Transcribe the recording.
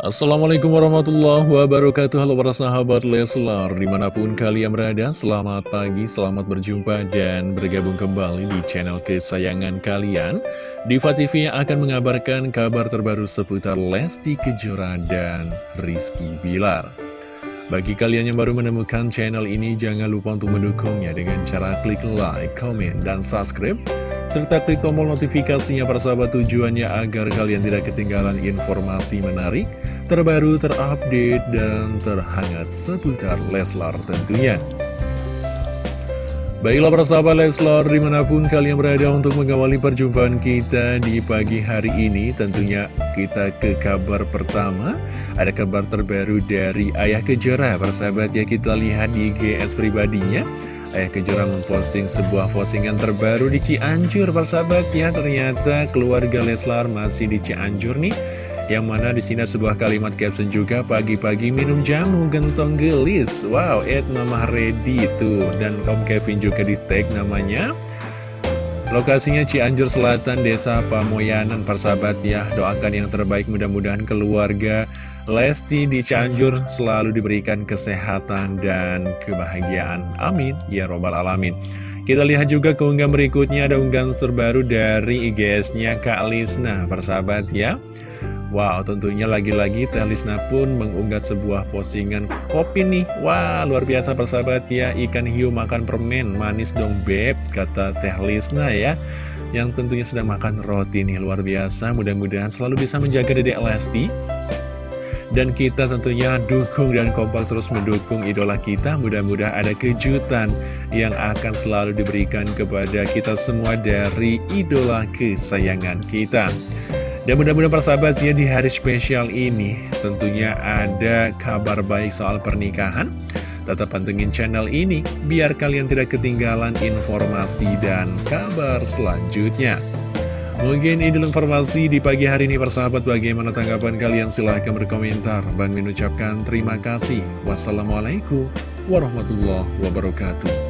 Assalamualaikum warahmatullahi wabarakatuh. Halo para sahabat Leslar Di mana pun kalian berada Selamat pagi, selamat berjumpa Dan bergabung kembali di channel kesayangan kalian. Diva TV akan mengabarkan kabar terbaru Seputar Lesti Kejora dan Rizky Bilar Bagi kalian yang baru menemukan channel ini Jangan lupa untuk mendukungnya Dengan cara klik like, comment, dan subscribe serta klik tombol notifikasinya persahabat tujuannya agar kalian tidak ketinggalan informasi menarik, terbaru, terupdate, dan terhangat seputar Leslar tentunya. Baiklah persahabat Leslar di mana pun kalian berada untuk mengawali perjumpaan kita di pagi hari ini Tentunya kita ke kabar pertama. Ada kabar terbaru dari Ayah Kejora. Persahabat ya kita lihat di GS pribadinya. Ayah Kejora memposting sebuah postingan terbaru di Cianjur persahabat ya Ternyata keluarga Leslar masih di Cianjur nih Yang mana di sini sebuah kalimat caption juga Pagi-pagi minum jamu gentong gelis Wow, Ed Mama Ready tuh Dan Om Kevin juga di tag namanya Lokasinya Cianjur Selatan, Desa Pamoyanan, persahabat ya. Doakan yang terbaik mudah-mudahan keluarga Lesti di Cianjur selalu diberikan kesehatan dan kebahagiaan. Amin. Ya Robbal Alamin. Kita lihat juga keunggahan berikutnya ada unggahan terbaru dari IGS-nya Kak Lisna, persahabat ya. Wow, tentunya lagi-lagi Teh Lisna pun mengunggah sebuah postingan kopi nih. Wah, luar biasa persahabat ya. Ikan hiu makan permen, manis dong beb, kata Teh Lisna ya. Yang tentunya sedang makan roti nih, luar biasa. Mudah-mudahan selalu bisa menjaga dedek Lesti. Dan kita tentunya dukung dan kompak terus mendukung idola kita Mudah-mudahan ada kejutan yang akan selalu diberikan kepada kita semua dari idola kesayangan kita dan mudah-mudahan persahabat ya di hari spesial ini tentunya ada kabar baik soal pernikahan. Tetap pantengin channel ini biar kalian tidak ketinggalan informasi dan kabar selanjutnya. Mungkin ini informasi di pagi hari ini persahabat bagaimana tanggapan kalian silahkan berkomentar. Bang mengucapkan terima kasih. Wassalamualaikum warahmatullahi wabarakatuh.